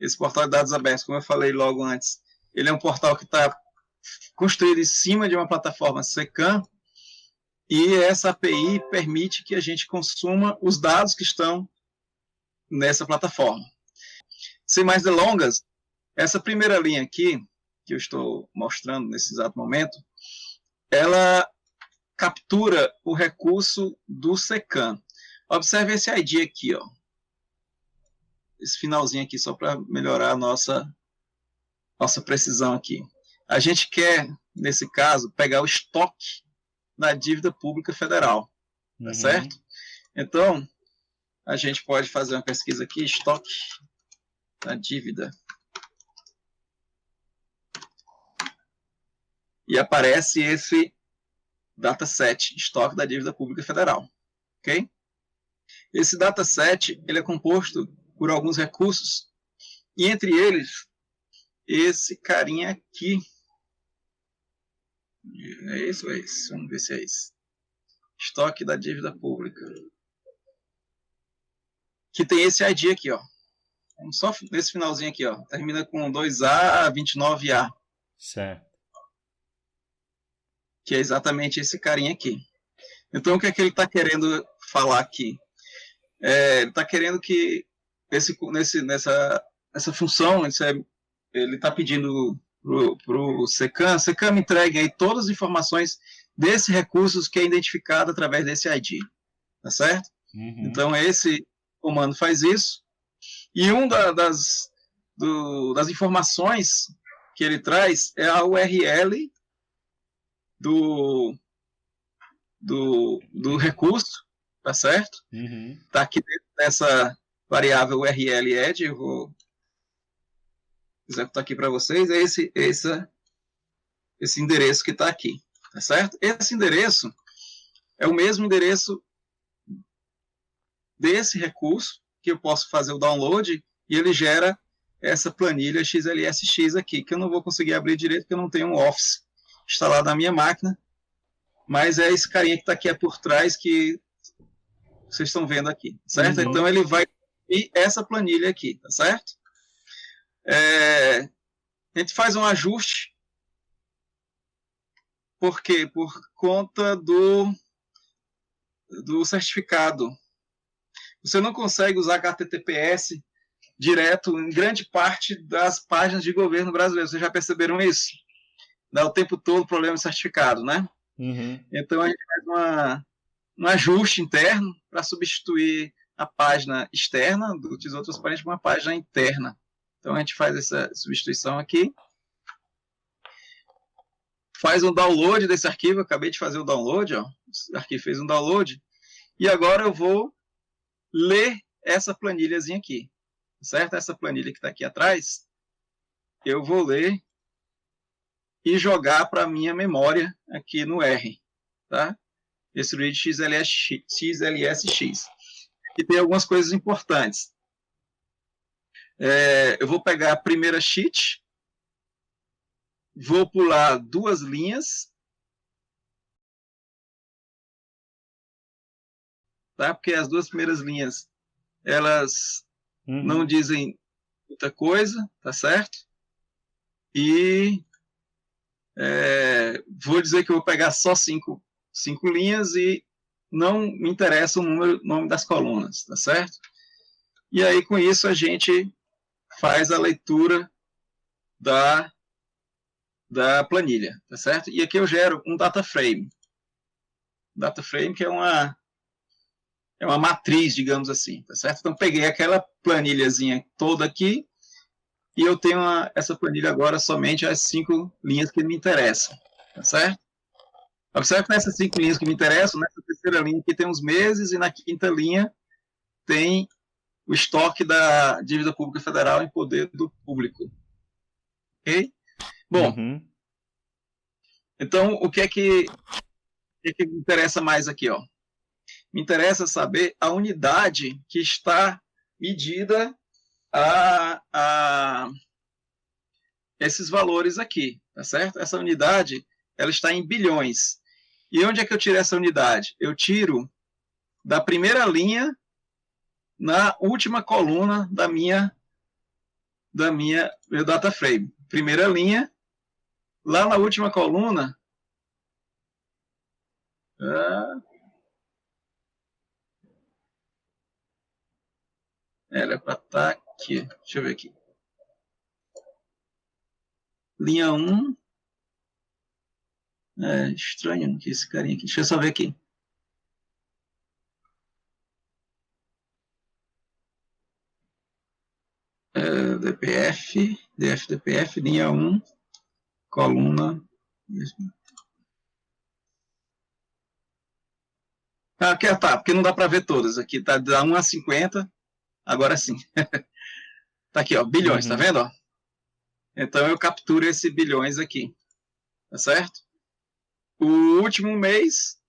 esse portal de dados abertos, como eu falei logo antes, ele é um portal que está construído em cima de uma plataforma SECAM, e essa API permite que a gente consuma os dados que estão nessa plataforma. Sem mais delongas, essa primeira linha aqui, que eu estou mostrando nesse exato momento, ela captura o recurso do SECAM. Observe esse ID aqui, ó. Esse finalzinho aqui, só para melhorar a nossa, nossa precisão aqui. A gente quer, nesse caso, pegar o estoque da dívida pública federal, tá uhum. certo? Então, a gente pode fazer uma pesquisa aqui, estoque da dívida. E aparece esse dataset, estoque da dívida pública federal, ok? Esse dataset, ele é composto por alguns recursos, e entre eles, esse carinha aqui, é isso, é isso. Vamos ver se é isso. Estoque da dívida pública. Que tem esse ID aqui, ó. Só nesse finalzinho aqui, ó. Termina com 2A, 29A. Certo. Que é exatamente esse carinha aqui. Então, o que é que ele está querendo falar aqui? É, ele está querendo que esse, nesse, nessa, essa função, ele está pedindo para o SECAM, SECAM entregue aí todas as informações desse recursos que é identificado através desse ID, tá certo? Uhum. Então, esse comando faz isso, e uma da, das, do, das informações que ele traz é a URL do, do, do recurso, tá certo? Uhum. Tá aqui dentro dessa variável URL ed, eu vou executar aqui para vocês, é esse, esse, esse endereço que está aqui, tá certo? Esse endereço é o mesmo endereço desse recurso, que eu posso fazer o download, e ele gera essa planilha XLSX aqui, que eu não vou conseguir abrir direito, porque eu não tenho um Office instalado na minha máquina, mas é esse carinha que está aqui é por trás que vocês estão vendo aqui, certo? Uhum. Então ele vai e essa planilha aqui, tá certo? É, a gente faz um ajuste. Por quê? Por conta do, do certificado. Você não consegue usar HTTPS direto em grande parte das páginas de governo brasileiro. Vocês já perceberam isso? Dá o tempo todo problema de certificado, né? Uhum. Então a gente faz uma, um ajuste interno para substituir a página externa do Tesouro Transparente por uma página interna. Então a gente faz essa substituição aqui. Faz um download desse arquivo, acabei de fazer o download, ó. Esse arquivo fez um download. E agora eu vou ler essa planilhazinha aqui. Certo? Essa planilha que está aqui atrás, eu vou ler e jogar para a minha memória aqui no R. Tá? Esse read XLSX. XLSX. E tem algumas coisas importantes. É, eu vou pegar a primeira sheet, vou pular duas linhas, tá? porque as duas primeiras linhas elas uhum. não dizem muita coisa, tá certo? E é, vou dizer que eu vou pegar só cinco, cinco linhas e não me interessa o número, nome das colunas, tá certo? E aí, com isso, a gente faz a leitura da, da planilha, tá certo? E aqui eu gero um data frame. Data frame que é uma é uma matriz, digamos assim, tá certo? Então peguei aquela planilhazinha toda aqui e eu tenho uma, essa planilha agora somente as cinco linhas que me interessam, tá certo? Observe que nessas cinco linhas que me interessam, nessa terceira linha aqui tem os meses e na quinta linha tem o estoque da dívida pública federal em poder do público. Ok? Bom, uhum. então o que é que, o que, é que me interessa mais aqui? Ó? Me interessa saber a unidade que está medida a, a esses valores aqui, tá certo? Essa unidade ela está em bilhões. E onde é que eu tiro essa unidade? Eu tiro da primeira linha na última coluna da minha da minha meu data frame. Primeira linha, lá na última coluna, ah, era para estar tá aqui. Deixa eu ver aqui. Linha 1. É estranho que esse carinha aqui. Deixa eu só ver aqui. É, DPF, DF, DPF, linha 1, coluna. Ah, aqui, tá, porque não dá para ver todas. Aqui tá da 1 a 50, agora sim. tá aqui, ó, bilhões, tá uhum. tá vendo? Ó? Então eu capturo esse bilhões aqui, tá certo? O último mês,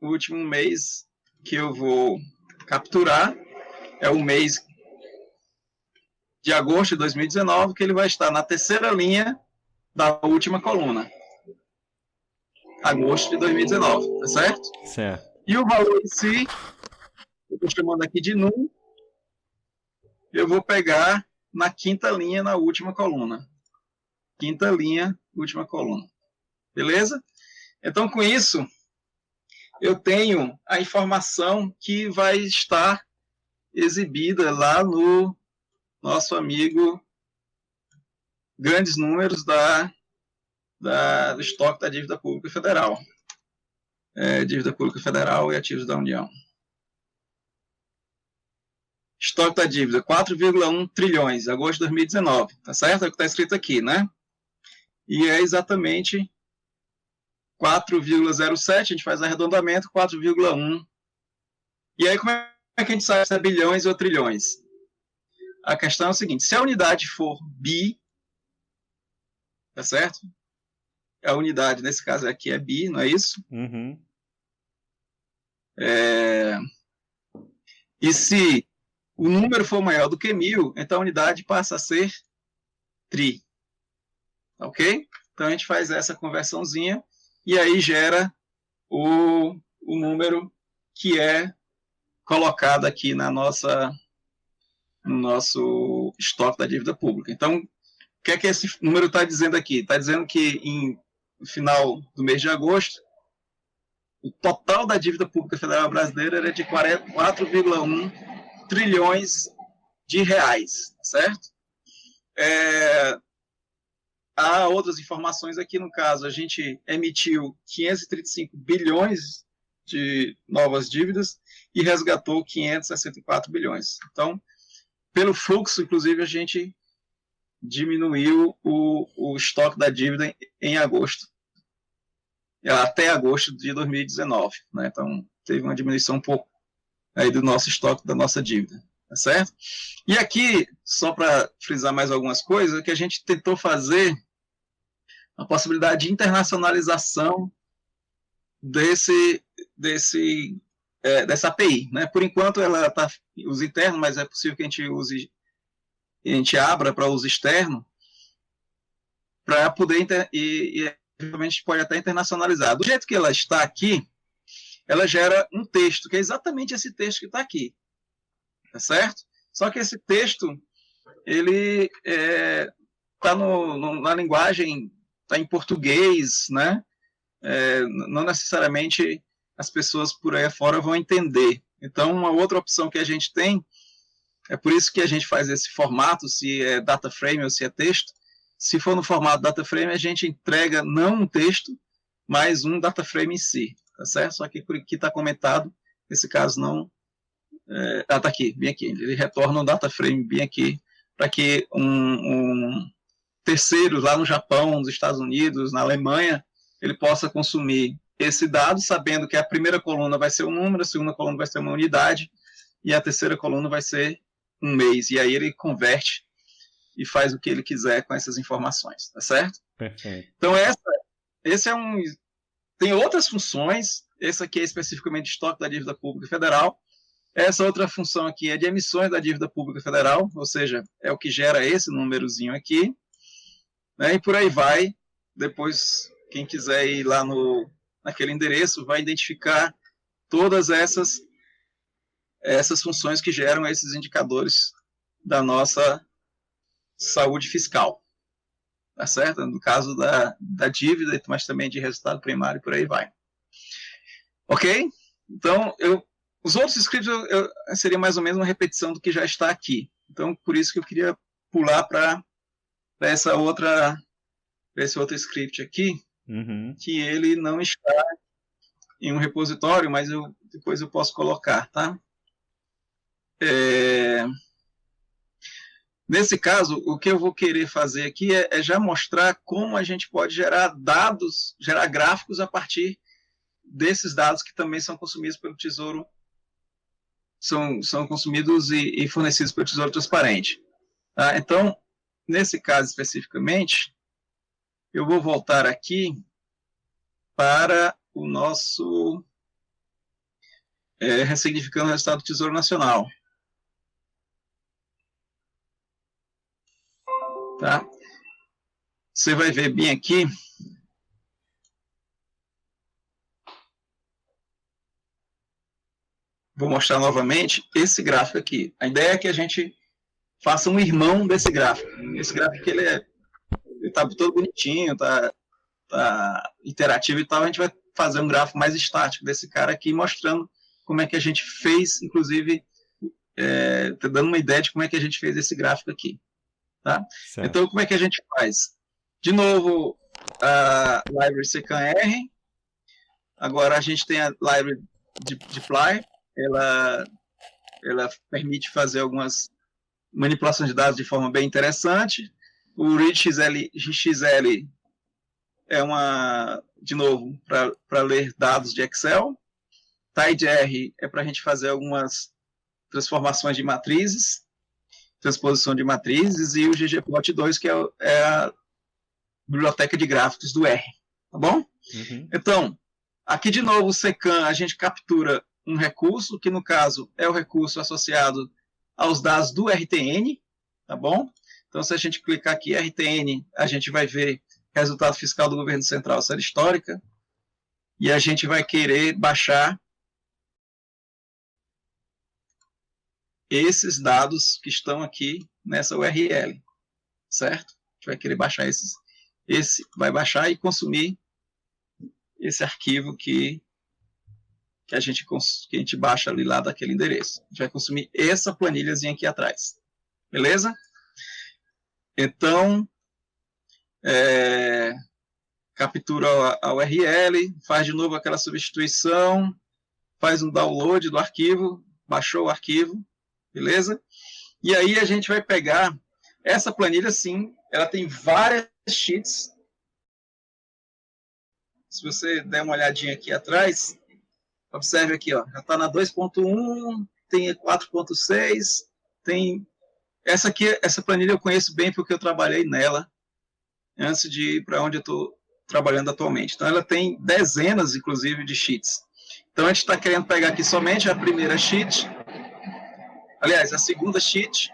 o último mês que eu vou capturar é o mês de agosto de 2019, que ele vai estar na terceira linha da última coluna. Agosto de 2019, tá certo? Certo. E o valor em si, eu estou chamando aqui de NUM, eu vou pegar na quinta linha, na última coluna. Quinta linha, última coluna. Beleza? Então, com isso, eu tenho a informação que vai estar exibida lá no nosso amigo grandes números da, da, do estoque da dívida pública federal. É, dívida pública federal e ativos da União. Estoque da dívida, 4,1 trilhões, agosto de 2019. Tá certo? É o que está escrito aqui, né? E é exatamente 4,07, a gente faz arredondamento, 4,1. E aí, como é que a gente sabe se é bilhões ou trilhões? A questão é o seguinte: se a unidade for bi, tá certo? A unidade, nesse caso aqui, é bi, não é isso? Uhum. É... E se o número for maior do que mil, então a unidade passa a ser tri. Ok? Então a gente faz essa conversãozinha e aí gera o, o número que é colocado aqui na nossa no nosso estoque da dívida pública. Então, o que é que esse número está dizendo aqui? Está dizendo que em, final do mês de agosto, o total da dívida pública federal brasileira era de 4,1 trilhões de reais, certo? É, há outras informações aqui, no caso, a gente emitiu 535 bilhões de novas dívidas e resgatou 564 bilhões. Então, pelo fluxo, inclusive, a gente diminuiu o, o estoque da dívida em, em agosto, até agosto de 2019. Né? Então, teve uma diminuição um pouco aí do nosso estoque, da nossa dívida. Tá certo? E aqui, só para frisar mais algumas coisas, que a gente tentou fazer a possibilidade de internacionalização desse, desse é, dessa API. Né? Por enquanto ela está uso interno, mas é possível que a gente use, a gente abra para uso externo, para poder inter, e, e pode até internacionalizar. Do jeito que ela está aqui, ela gera um texto, que é exatamente esse texto que está aqui. Tá certo? Só que esse texto, ele está é, tá na linguagem, está em português, né? É, não necessariamente as pessoas por aí fora vão entender. Então, uma outra opção que a gente tem, é por isso que a gente faz esse formato, se é data frame ou se é texto. Se for no formato data frame, a gente entrega não um texto, mas um data frame em si, tá certo? Só que por aqui está comentado, nesse caso não... É, ah, tá aqui, bem aqui. Ele retorna um data frame bem aqui, para que um, um terceiro lá no Japão, nos Estados Unidos, na Alemanha, ele possa consumir esse dado, sabendo que a primeira coluna vai ser um número, a segunda coluna vai ser uma unidade, e a terceira coluna vai ser um mês. E aí ele converte e faz o que ele quiser com essas informações, tá certo? Perfeito. Então, essa, esse é um. Tem outras funções, esse aqui é especificamente estoque da dívida pública federal. Essa outra função aqui é de emissões da dívida pública federal, ou seja, é o que gera esse númerozinho aqui. Né, e por aí vai. Depois, quem quiser ir lá no naquele endereço vai identificar todas essas essas funções que geram esses indicadores da nossa saúde fiscal. Tá certo? No caso da, da dívida, mas também de resultado primário, por aí vai. Ok? Então, eu, os outros scripts eu, eu, seria mais ou menos uma repetição do que já está aqui. Então, por isso que eu queria pular para essa outra, esse outro script aqui, uhum. que ele não está em um repositório, mas eu, depois eu posso colocar, tá? É... Nesse caso, o que eu vou querer fazer aqui é, é, já mostrar como a gente pode gerar dados, gerar gráficos a partir desses dados que também são consumidos pelo Tesouro, são, são consumidos e, e fornecidos pelo Tesouro Transparente. Tá? Então, nesse caso especificamente, eu vou voltar aqui para o nosso é, ressignificando o resultado do Tesouro Nacional. Tá? Você vai ver bem aqui. Vou mostrar novamente esse gráfico aqui. A ideia é que a gente faça um irmão desse gráfico. Esse gráfico ele é está todo bonitinho, está tá interativo e tal. A gente vai fazer um gráfico mais estático desse cara aqui, mostrando como é que a gente fez, inclusive, é, tá dando uma ideia de como é que a gente fez esse gráfico aqui. Tá? Então, como é que a gente faz? De novo, a library secan-r. Agora a gente tem a library de deploy. Ela, ela permite fazer algumas manipulações de dados de forma bem interessante. O readxl XL é uma, de novo, para ler dados de Excel. TidyR é para a gente fazer algumas transformações de matrizes, transposição de matrizes, e o ggplot2, que é, é a biblioteca de gráficos do R. Tá bom? Uhum. Então, aqui de novo, o secan, a gente captura um recurso, que no caso é o recurso associado aos dados do RTN, tá bom? Então, se a gente clicar aqui RTN, a gente vai ver resultado fiscal do governo central, série histórica, e a gente vai querer baixar esses dados que estão aqui nessa URL, certo? A gente vai querer baixar esses, esse vai baixar e consumir esse arquivo que que a gente que a gente baixa ali lá daquele endereço. A gente vai consumir essa planilhazinha aqui atrás. Beleza? Então, é, captura a URL, faz de novo aquela substituição, faz um download do arquivo, baixou o arquivo, beleza? E aí a gente vai pegar essa planilha, sim, ela tem várias sheets. Se você der uma olhadinha aqui atrás, observe aqui, ó, já está na 2.1, tem 4.6, tem essa aqui, essa planilha eu conheço bem porque eu trabalhei nela antes de ir para onde eu estou trabalhando atualmente. Então, ela tem dezenas, inclusive, de sheets. Então, a gente está querendo pegar aqui somente a primeira sheet, aliás, a segunda sheet,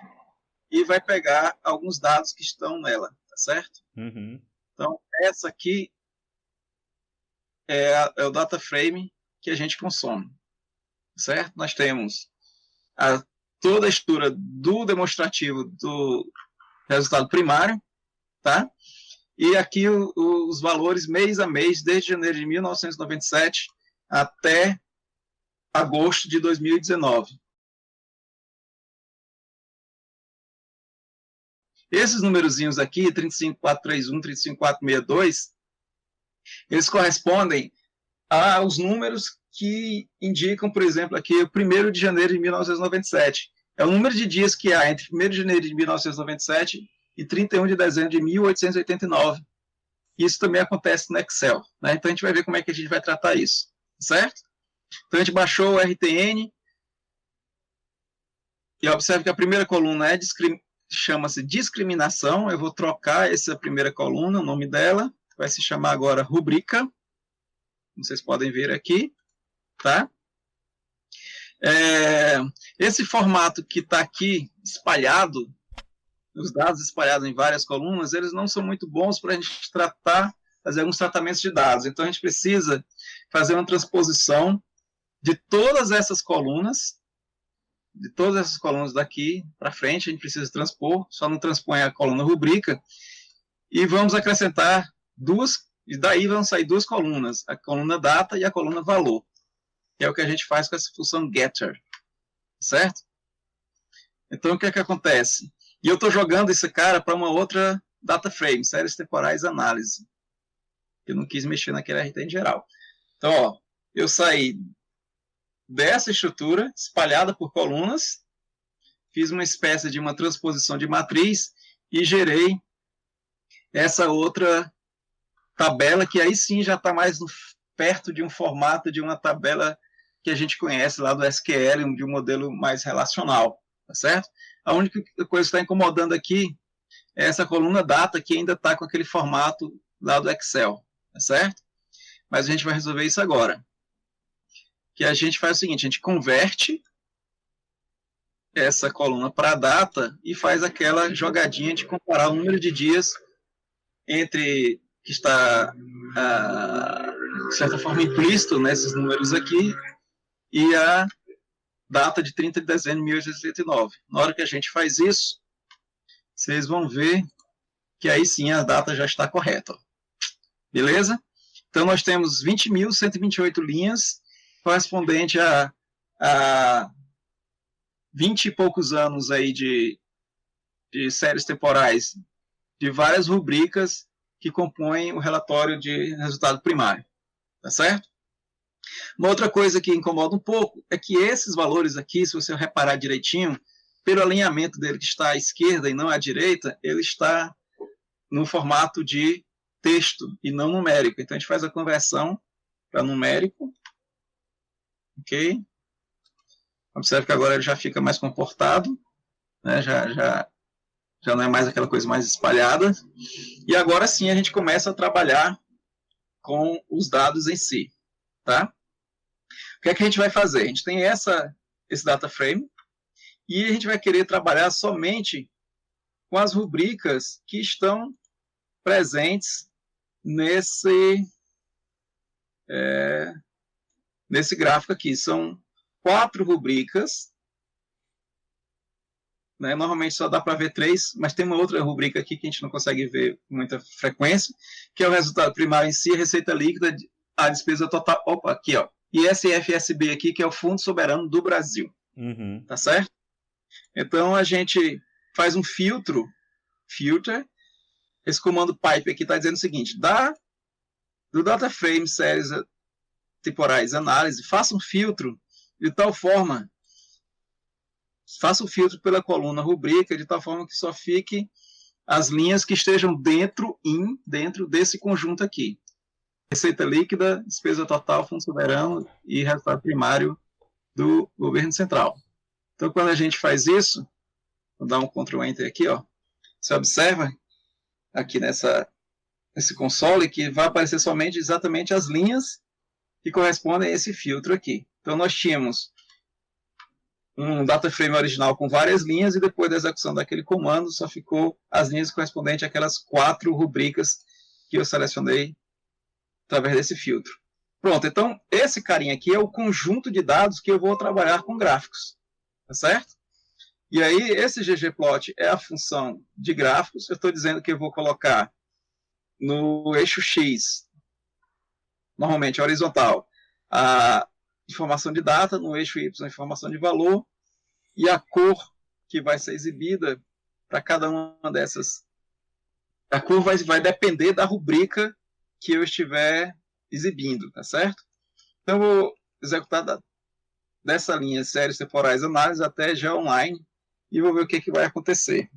e vai pegar alguns dados que estão nela, tá certo? Uhum. Então, essa aqui é, a, é, o data frame que a gente consome, certo? Nós temos a toda a estrutura do demonstrativo do resultado primário, tá? E aqui o, os valores mês a mês, desde janeiro de 1997 até agosto de 2019. Esses numerozinhos aqui, 35431, 35462, eles correspondem aos números que indicam, por exemplo, aqui o 1 de janeiro de 1997. É o número de dias que há entre 1 de janeiro de 1997 e 31 de dezembro de 1889. Isso também acontece no Excel. Né? Então, a gente vai ver como é que a gente vai tratar isso. Certo? Então, a gente baixou o RTN. E observe que a primeira coluna é chama-se discriminação. Eu vou trocar essa primeira coluna, o nome dela. Vai se chamar agora rubrica. Vocês podem ver aqui tá? É, esse formato que está aqui espalhado, os dados espalhados em várias colunas, eles não são muito bons para a gente tratar, fazer alguns tratamentos de dados. Então, a gente precisa fazer uma transposição de todas essas colunas de todas essas colunas daqui para frente, a gente precisa transpor, só não transpõe a coluna rubrica, e vamos acrescentar duas, e daí vão sair duas colunas, a coluna data e a coluna valor, que é o que a gente faz com essa função getter, certo? Então, o que é que acontece? E eu estou jogando esse cara para uma outra data frame, séries temporais análise. Eu não quis mexer naquele RT em geral. Então, ó, eu saí dessa estrutura, espalhada por colunas, fiz uma espécie de uma transposição de matriz e gerei essa outra tabela, que aí sim já está mais no, perto de um formato de uma tabela que a gente conhece lá do SQL, de um modelo mais relacional, tá certo? A única coisa que está incomodando aqui é essa coluna data que ainda está com aquele formato lá do Excel, tá certo? Mas a gente vai resolver isso agora que a gente faz o seguinte, a gente converte essa coluna para data e faz aquela jogadinha de comparar o número de dias entre que está ah, de certa forma implícito nesses números aqui e a data de 30 de dezembro de 1889. Na hora que a gente faz isso, vocês vão ver que aí sim a data já está correta. Beleza? Então nós temos 20.128 linhas correspondente a, a 20 e poucos anos aí de, de séries temporais de várias rubricas que compõem o relatório de resultado primário. Tá certo? Uma outra coisa que incomoda um pouco é que esses valores aqui, se você reparar direitinho, pelo alinhamento dele que está à esquerda e não à direita, ele está no formato de texto e não numérico. Então a gente faz a conversão para numérico ok? Observe que agora ele já fica mais comportado, né? já, já, já não é mais aquela coisa mais espalhada. E agora sim a gente começa a trabalhar com os dados em si, tá? O que é que a gente vai fazer? A gente tem essa, esse data frame e a gente vai querer trabalhar somente com as rubricas que estão presentes nesse, é, nesse gráfico aqui. São quatro rubricas. Né? Normalmente só dá para ver três, mas tem uma outra rubrica aqui que a gente não consegue ver com muita frequência, que é o resultado primário em si, a receita líquida, a despesa total. Opa, aqui, ó. E SFSB aqui, que é o Fundo Soberano do Brasil. Uhum. Tá certo? Então a gente faz um filtro, filter. Esse comando pipe aqui está dizendo o seguinte: dá do data frame series temporais análise, faça um filtro de tal forma, faça o filtro pela coluna rubrica, de tal forma que só fique as linhas que estejam dentro, in, dentro desse conjunto aqui. Receita líquida, despesa total, fundo soberano e resultado primário do governo central. Então, quando a gente faz isso, vou dar um Ctrl Enter aqui, ó, você observa aqui nessa, nesse console que vai aparecer somente exatamente as linhas que correspondem a esse filtro aqui. Então, nós tínhamos um data frame original com várias linhas e depois da execução daquele comando só ficou as linhas correspondentes àquelas quatro rubricas que eu selecionei através desse filtro. Pronto, então esse carinha aqui é o conjunto de dados que eu vou trabalhar com gráficos, tá certo? E aí esse ggplot é a função de gráficos, eu estou dizendo que eu vou colocar no eixo X normalmente horizontal, a informação de data, no eixo Y, informação de valor, e a cor que vai ser exibida para cada uma dessas. A cor vai, vai depender da rubrica que eu estiver exibindo, tá certo? Então, vou executar da, dessa linha séries temporais análise até já online e vou ver o que, que vai acontecer.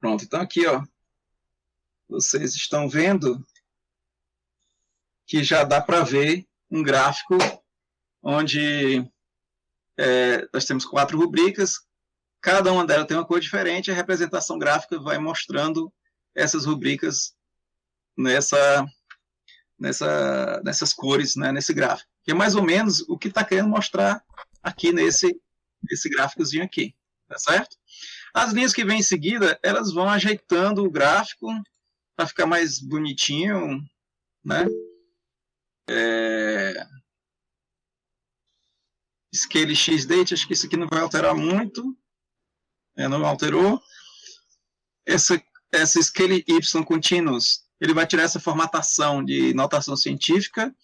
Pronto, então aqui, ó, vocês estão vendo que já dá para ver um gráfico onde é, nós temos quatro rubricas, cada uma delas tem uma cor diferente, a representação gráfica vai mostrando essas rubricas nessa, nessa, nessas cores, né, nesse gráfico. Que é mais ou menos o que está querendo mostrar aqui nesse, nesse gráficozinho aqui, tá certo? As linhas que vêm em seguida, elas vão ajeitando o gráfico para ficar mais bonitinho, né? É... Scale X date, acho que isso aqui não vai alterar muito. É, não alterou. Essa, essa Scale Y Continuous, ele vai tirar essa formatação de notação científica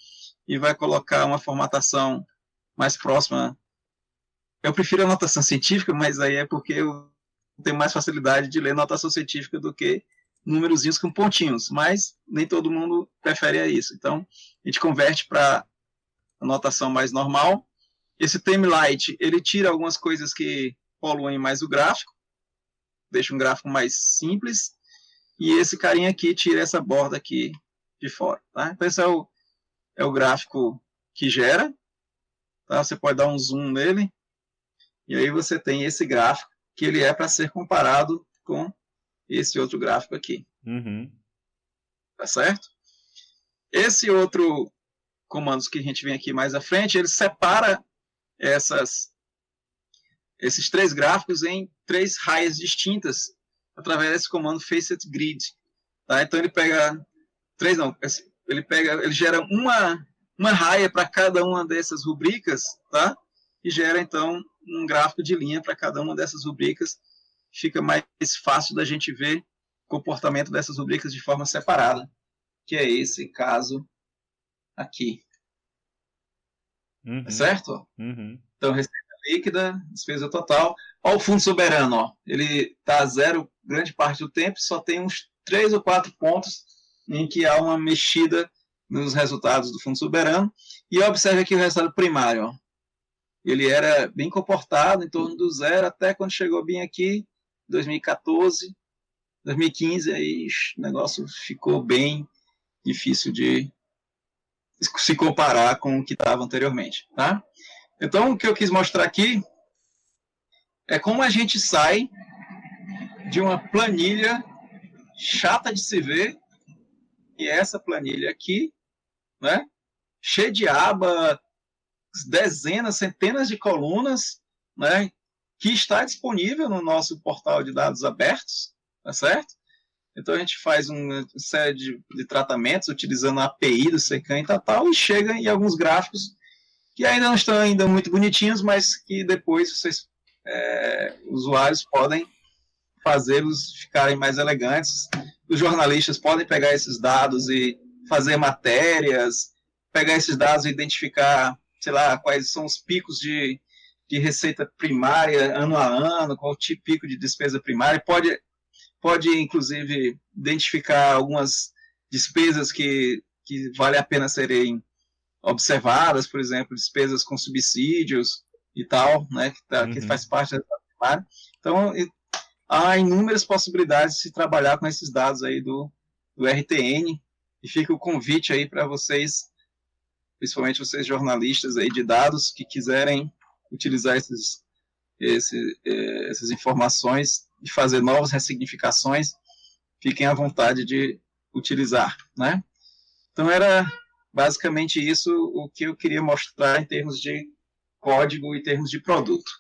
e vai colocar uma formatação mais próxima. Eu prefiro a notação científica, mas aí é porque eu tenho mais facilidade de ler notação científica do que númerozinhos com pontinhos, mas nem todo mundo prefere a isso. Então, a gente converte para a notação mais normal. Esse light ele tira algumas coisas que poluem mais o gráfico, deixa um gráfico mais simples, e esse carinha aqui tira essa borda aqui de fora. Tá? Então, esse é o, é o gráfico que gera. Tá? Você pode dar um zoom nele, e aí você tem esse gráfico que ele é para ser comparado com esse outro gráfico aqui. Uhum. Tá certo? Esse outro comando que a gente vem aqui mais à frente, ele separa essas, esses três gráficos em três raias distintas através desse comando facet grid. Tá? Então ele pega três não, ele pega, ele gera uma uma raia para cada uma dessas rubricas, tá? E gera então um gráfico de linha para cada uma dessas rubricas fica mais fácil da gente ver o comportamento dessas rubricas de forma separada, que é esse caso aqui. Uhum. Tá certo? Uhum. Então, receita líquida, despesa total. Olha o fundo soberano, ó. ele está a zero grande parte do tempo, só tem uns três ou quatro pontos em que há uma mexida nos resultados do fundo soberano. E observe aqui o resultado primário. Ó. Ele era bem comportado, em torno do zero, até quando chegou bem aqui, 2014, 2015, aí o negócio ficou bem difícil de se comparar com o que estava anteriormente. Tá? Então, o que eu quis mostrar aqui é como a gente sai de uma planilha chata de se ver, e essa planilha aqui, né, cheia de aba, dezenas, centenas de colunas, né, que está disponível no nosso portal de dados abertos, tá certo? Então a gente faz uma série de, de tratamentos utilizando a API do Secan e tal, tal, e chega em alguns gráficos que ainda não estão ainda muito bonitinhos, mas que depois vocês, é, usuários, podem fazê-los ficarem mais elegantes. Os jornalistas podem pegar esses dados e fazer matérias, pegar esses dados e identificar, sei lá, quais são os picos de, de receita primária ano a ano, qual o tipo pico de despesa primária, pode, pode inclusive identificar algumas despesas que, que vale a pena serem observadas, por exemplo, despesas com subsídios e tal, né, que, tá, uhum. que faz parte da primária. Então, há inúmeras possibilidades de se trabalhar com esses dados aí do, do RTN, e fica o convite aí para vocês, principalmente vocês jornalistas aí de dados que quiserem utilizar esses, esse, eh, essas informações e fazer novas ressignificações, fiquem à vontade de utilizar, né? Então era basicamente isso o que eu queria mostrar em termos de código e termos de produto.